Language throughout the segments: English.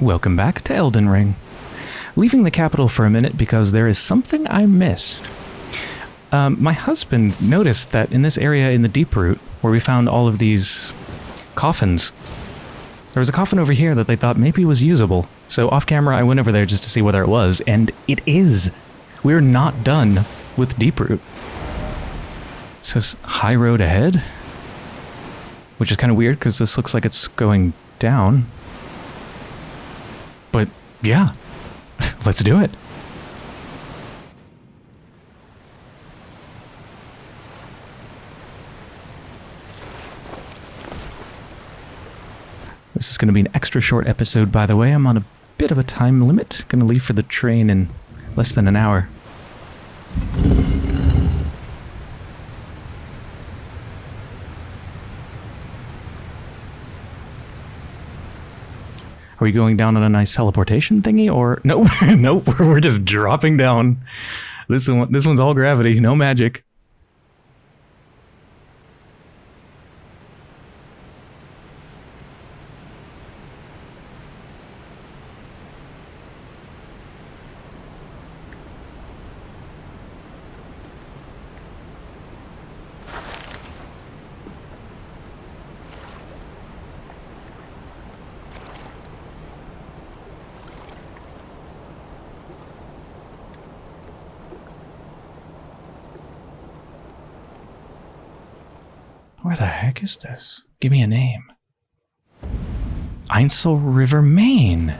Welcome back to Elden Ring. Leaving the capital for a minute because there is something I missed. Um, my husband noticed that in this area in the Deep Root, where we found all of these coffins, there was a coffin over here that they thought maybe was usable. So off camera, I went over there just to see whether it was, and it is. We're not done with Deep Root. It says High Road ahead, which is kind of weird because this looks like it's going down. Yeah, let's do it. This is going to be an extra short episode, by the way. I'm on a bit of a time limit. Going to leave for the train in less than an hour. Are we going down on a nice teleportation thingy, or no? nope, we're just dropping down. This one, this one's all gravity, no magic. Where the heck is this? Give me a name. Ainsel River, Main.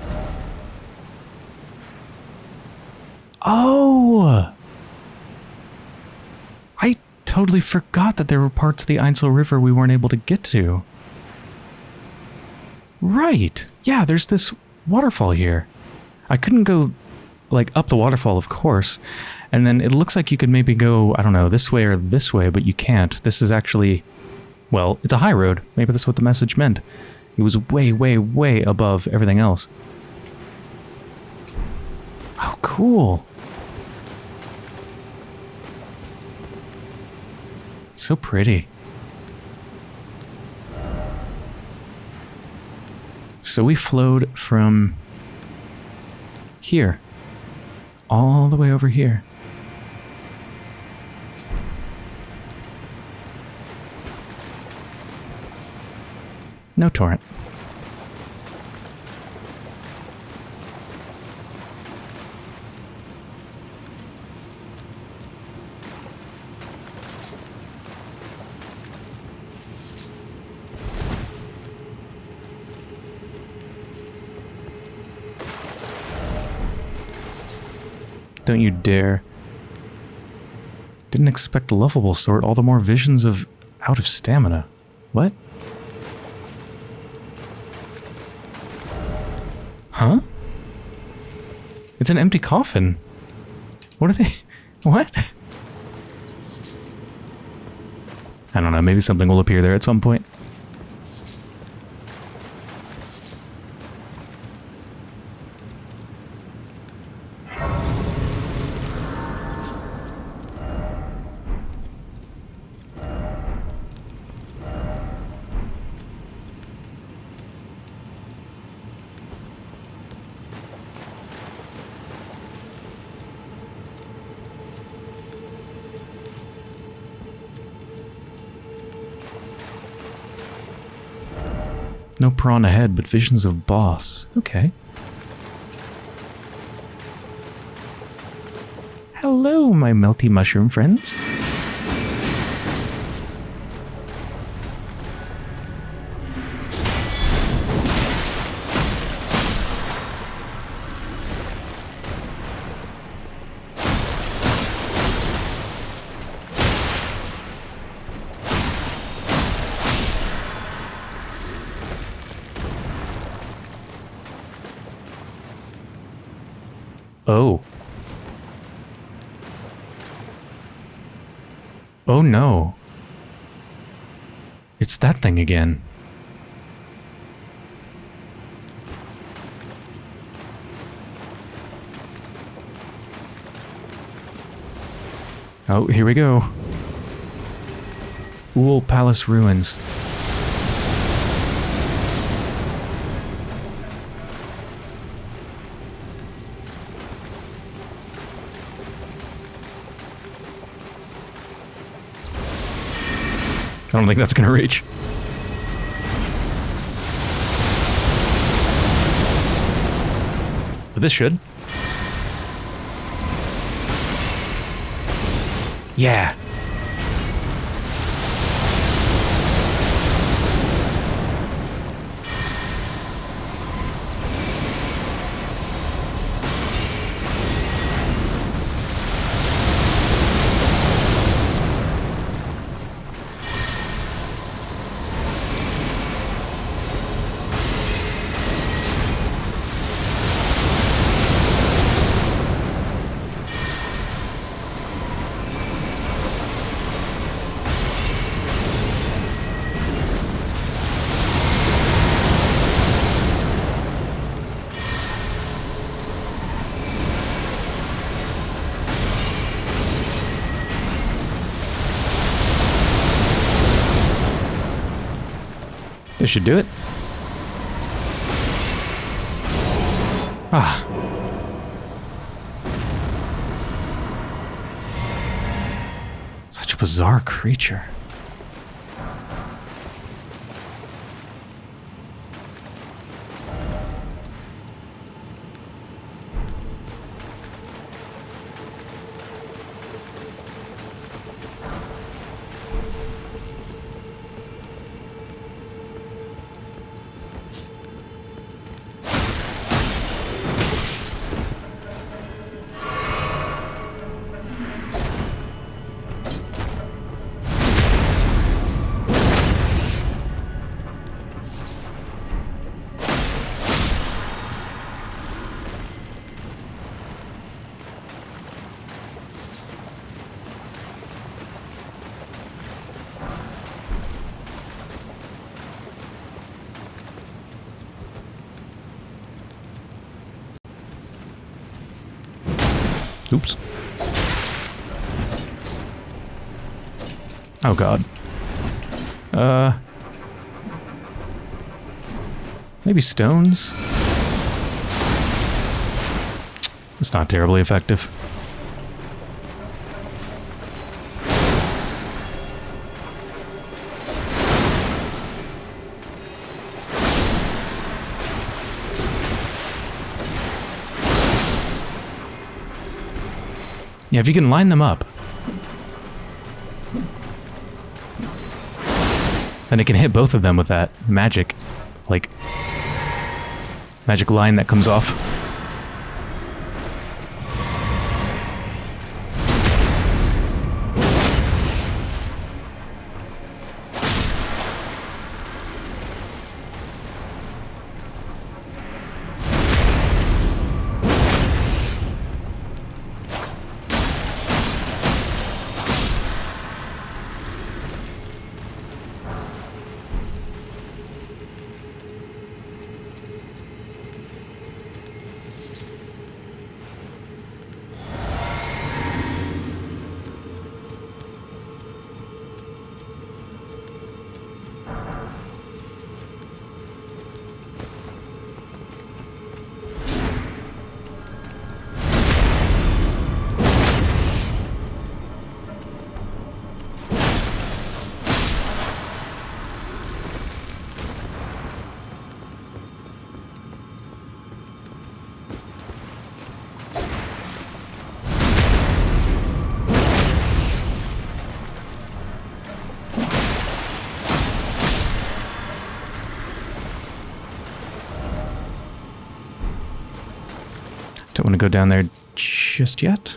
Oh! I totally forgot that there were parts of the Einsel River we weren't able to get to. Right. Yeah, there's this waterfall here. I couldn't go, like, up the waterfall, of course. And then it looks like you could maybe go, I don't know, this way or this way, but you can't. This is actually, well, it's a high road. Maybe that's what the message meant. It was way, way, way above everything else. Oh, cool. So pretty. So we flowed from here all the way over here. No torrent. Don't you dare. Didn't expect lovable sort, all the more visions of out of stamina. What? Huh? It's an empty coffin. What are they? What? I don't know, maybe something will appear there at some point. No prawn ahead, but visions of boss. Okay. Hello, my melty mushroom friends. Oh, no. It's that thing again. Oh, here we go. Uhl Palace Ruins. Don't think that's going to reach. But this should. Yeah. Should do it. Ah. Such a bizarre creature. Oops. Oh god. Uh... Maybe stones? It's not terribly effective. Yeah, if you can line them up. Then it can hit both of them with that magic, like, magic line that comes off. Want to go down there just yet.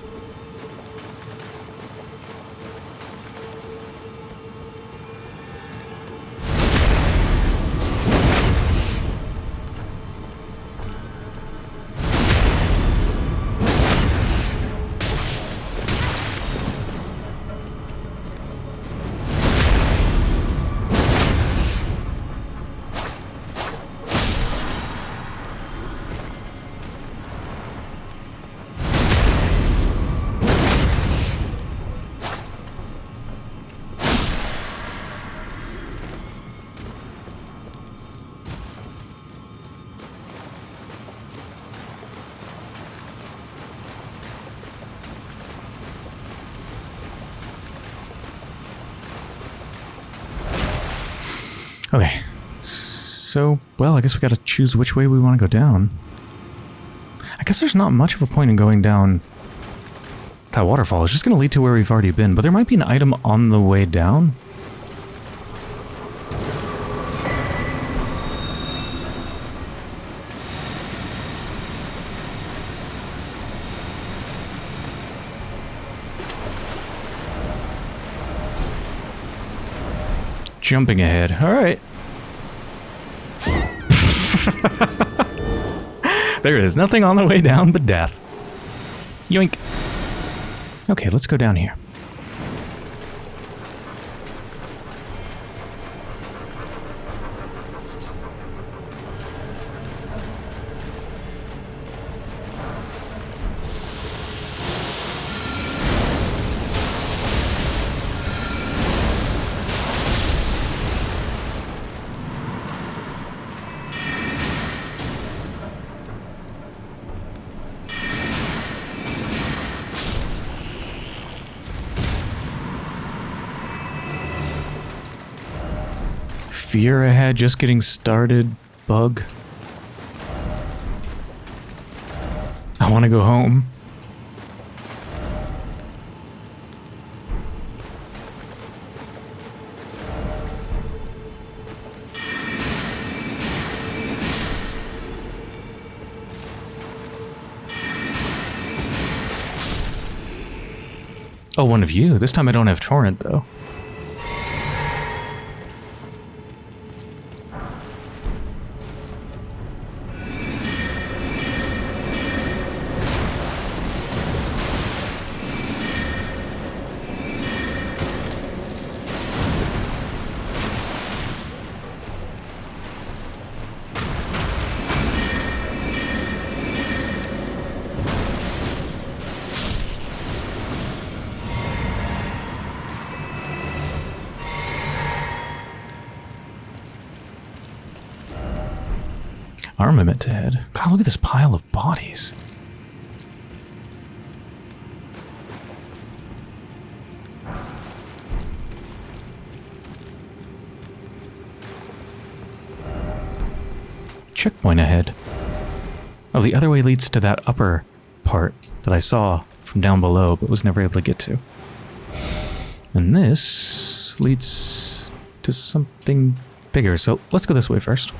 Okay. So, well, I guess we gotta choose which way we want to go down. I guess there's not much of a point in going down that waterfall. It's just gonna lead to where we've already been, but there might be an item on the way down. Jumping ahead. All right. there is nothing on the way down but death. Yoink. Okay, let's go down here. Fear ahead, just getting started, bug. I want to go home. Oh, one of you. This time I don't have torrent, though. Armament head. God, look at this pile of bodies. Checkpoint ahead. Oh, the other way leads to that upper part that I saw from down below, but was never able to get to. And this leads to something bigger, so let's go this way first.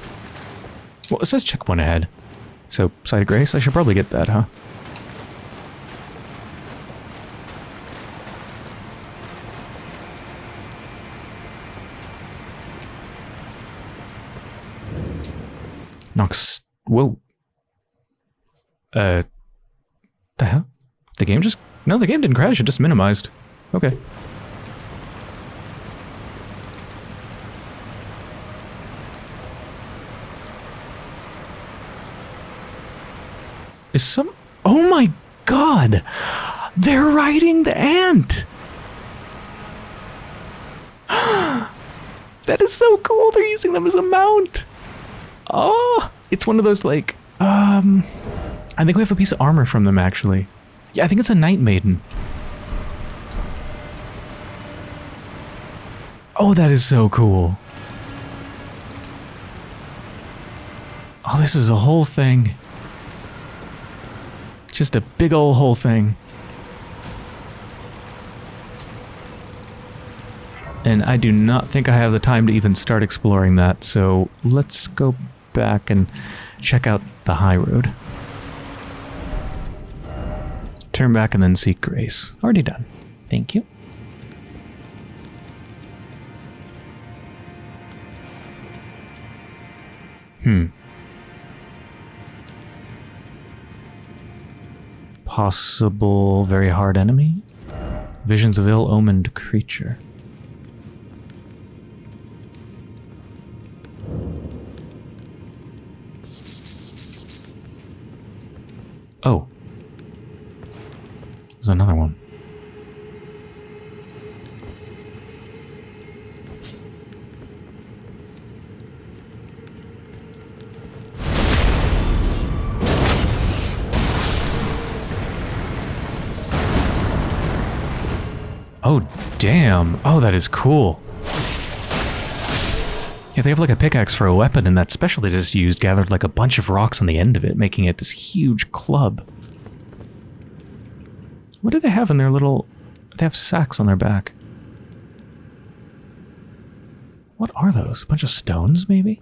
Well, it says checkpoint ahead. So, Site of Grace, I should probably get that, huh? Nox... Whoa. Uh... The hell? The game just... No, the game didn't crash, it just minimized. Okay. Is some... Oh my god! They're riding the ant! that is so cool! They're using them as a mount! Oh! It's one of those, like... Um... I think we have a piece of armor from them, actually. Yeah, I think it's a Night Maiden. Oh, that is so cool. Oh, this is a whole thing. Just a big old whole thing. And I do not think I have the time to even start exploring that, so let's go back and check out the high road. Turn back and then seek grace. Already done. Thank you. Possible very hard enemy? Visions of ill-omened creature. Oh. There's another one. Oh, damn. Oh, that is cool. Yeah, they have like a pickaxe for a weapon, and that special they just used gathered like a bunch of rocks on the end of it, making it this huge club. What do they have in their little... They have sacks on their back. What are those? A bunch of stones, maybe?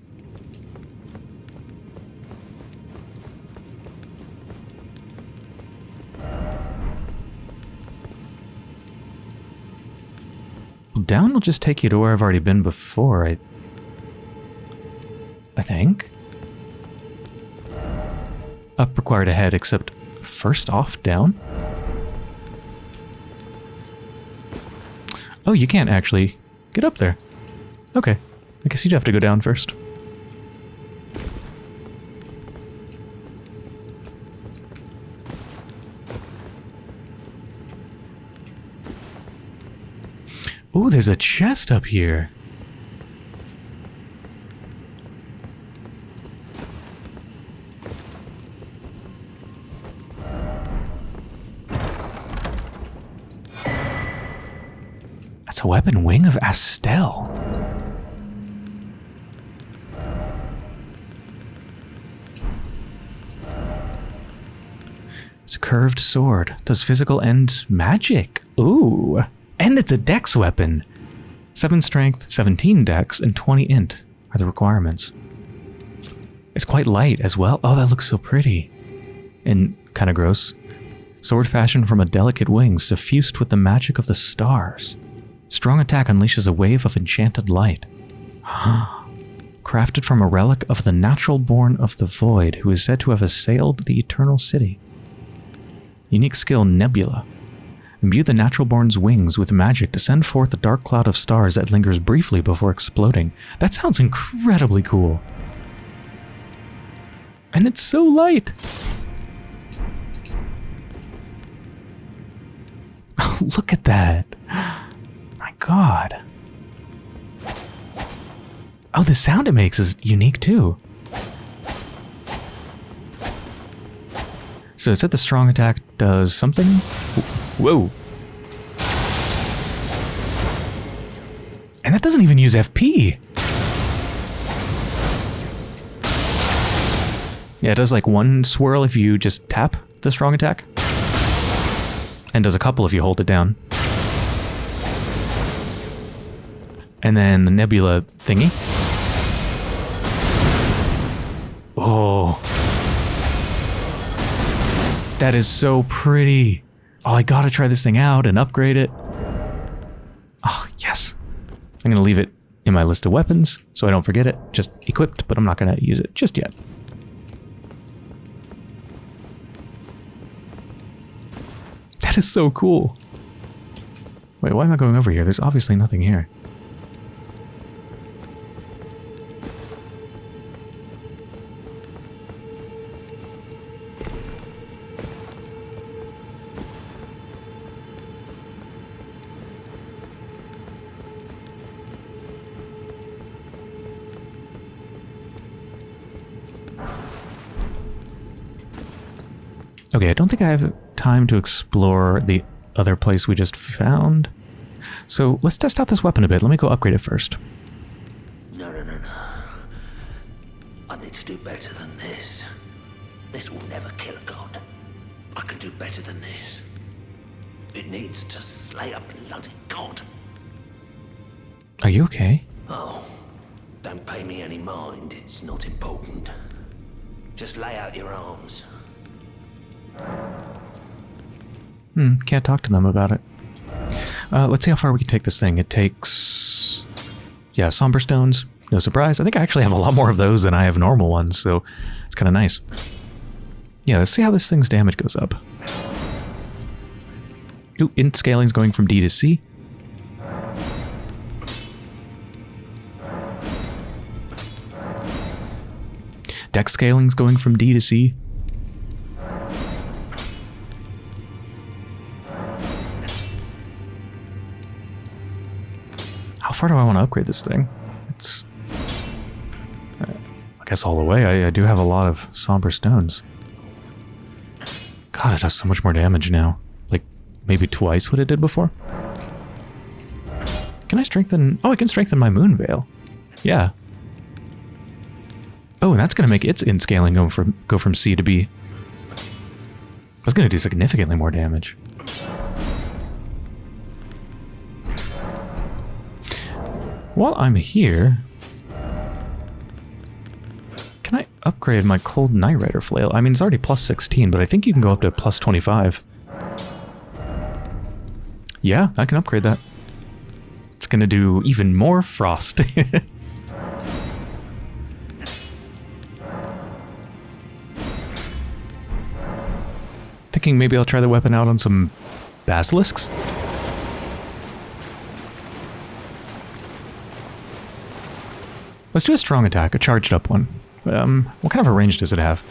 Down will just take you to where I've already been before, I... I think. Up required ahead, except first off, down? Oh, you can't actually get up there. Okay. I guess you'd have to go down first. There's a chest up here. That's a weapon wing of Astel. It's a curved sword. Does physical and magic. Ooh. And it's a dex weapon. 7 strength, 17 dex, and 20 int are the requirements. It's quite light as well. Oh, that looks so pretty. And kind of gross. Sword fashioned from a delicate wing, suffused with the magic of the stars. Strong attack unleashes a wave of enchanted light. Crafted from a relic of the natural born of the void, who is said to have assailed the eternal city. Unique skill Nebula. Imbue the natural born's wings with magic to send forth a dark cloud of stars that lingers briefly before exploding. That sounds incredibly cool. And it's so light. Look at that. My god. Oh, the sound it makes is unique too. So it said the strong attack does something? Whoa. And that doesn't even use FP. Yeah, it does like one swirl if you just tap the strong attack. And does a couple if you hold it down. And then the nebula thingy. Oh. That is so pretty. Oh, I gotta try this thing out and upgrade it. Oh, yes. I'm gonna leave it in my list of weapons so I don't forget it. Just equipped, but I'm not gonna use it just yet. That is so cool. Wait, why am I going over here? There's obviously nothing here. Think I have time to explore the other place we just found. So let's test out this weapon a bit. Let me go upgrade it first. No, no, no, no. I need to do better than this. This will never kill a god. I can do better than this. It needs to slay a bloody god. Are you okay? Oh, don't pay me any mind. It's not important. Just lay out your arms. Hmm, can't talk to them about it. Uh, let's see how far we can take this thing. It takes... Yeah, somber stones. No surprise. I think I actually have a lot more of those than I have normal ones, so it's kind of nice. Yeah, let's see how this thing's damage goes up. Ooh, int scaling's going from D to C. Dex scaling's going from D to C. far do I want to upgrade this thing? It's... I guess all the way. I, I do have a lot of somber stones. God, it does so much more damage now. Like, maybe twice what it did before? Can I strengthen... Oh, I can strengthen my moon veil. Yeah. Oh, and that's going to make its in scaling go from go from C to B. That's going to do significantly more damage. While I'm here, can I upgrade my Cold Night Rider Flail? I mean, it's already plus 16, but I think you can go up to plus 25. Yeah, I can upgrade that. It's going to do even more frost. Thinking maybe I'll try the weapon out on some basilisks? Let's do a strong attack, a charged up one. Um, what kind of a range does it have?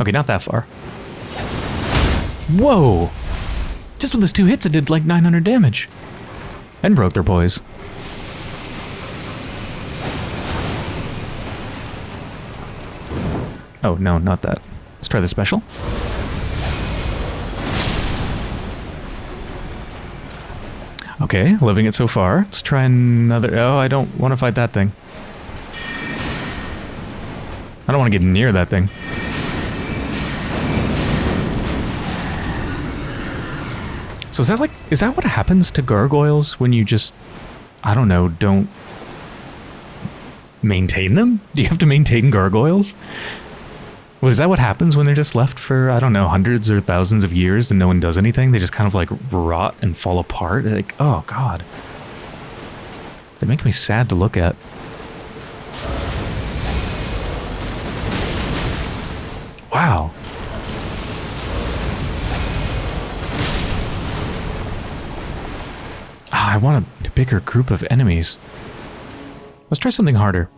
Okay, not that far. Whoa! Just with those two hits, it did like 900 damage. And broke their poise. Oh, no, not that. Let's try the special. Okay, living it so far. Let's try another... Oh, I don't want to fight that thing. I don't want to get near that thing. So is that like... Is that what happens to gargoyles when you just... I don't know, don't... Maintain them? Do you have to maintain gargoyles? Was that what happens when they're just left for, I don't know, hundreds or thousands of years and no one does anything? They just kind of like rot and fall apart? Like, oh god. They make me sad to look at. Wow. Ah, I want a bigger group of enemies. Let's try something harder.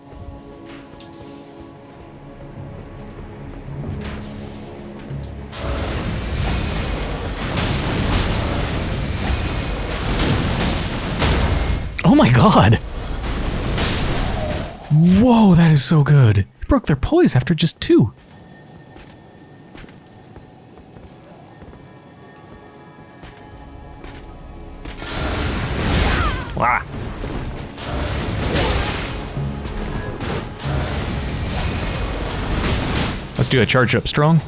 God! Whoa, that is so good. It broke their poise after just two. Wow. Let's do a charge up strong.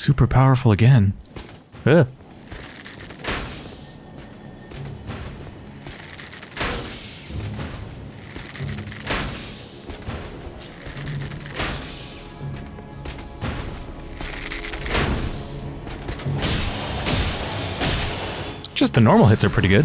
Super powerful again. Ugh. Just the normal hits are pretty good.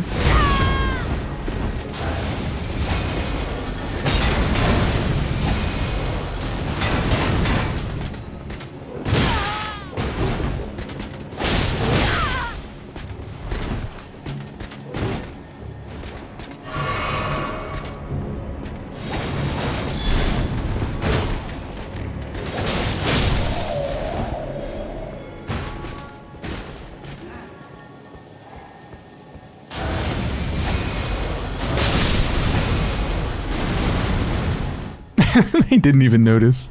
they didn't even notice.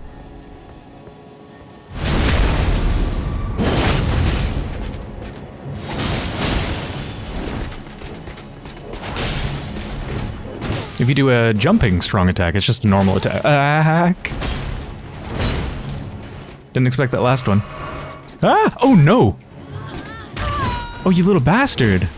If you do a jumping strong attack, it's just a normal attack. Didn't expect that last one. Ah! Oh no! Oh, you little bastard!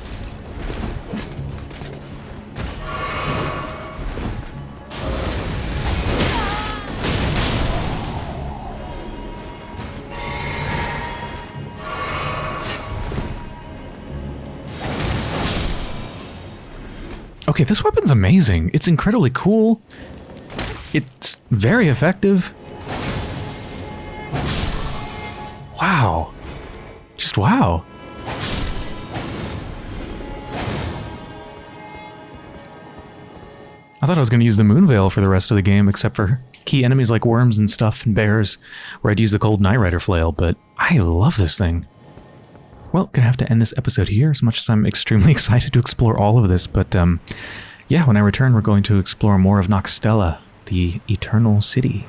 Okay, this weapon's amazing. It's incredibly cool. It's very effective. Wow. Just wow. I thought I was going to use the Moon Veil for the rest of the game, except for key enemies like worms and stuff and bears, where I'd use the Cold Night Rider Flail, but I love this thing. Well, gonna have to end this episode here. As much as I'm extremely excited to explore all of this, but um, yeah, when I return, we're going to explore more of Nokstella, the Eternal City.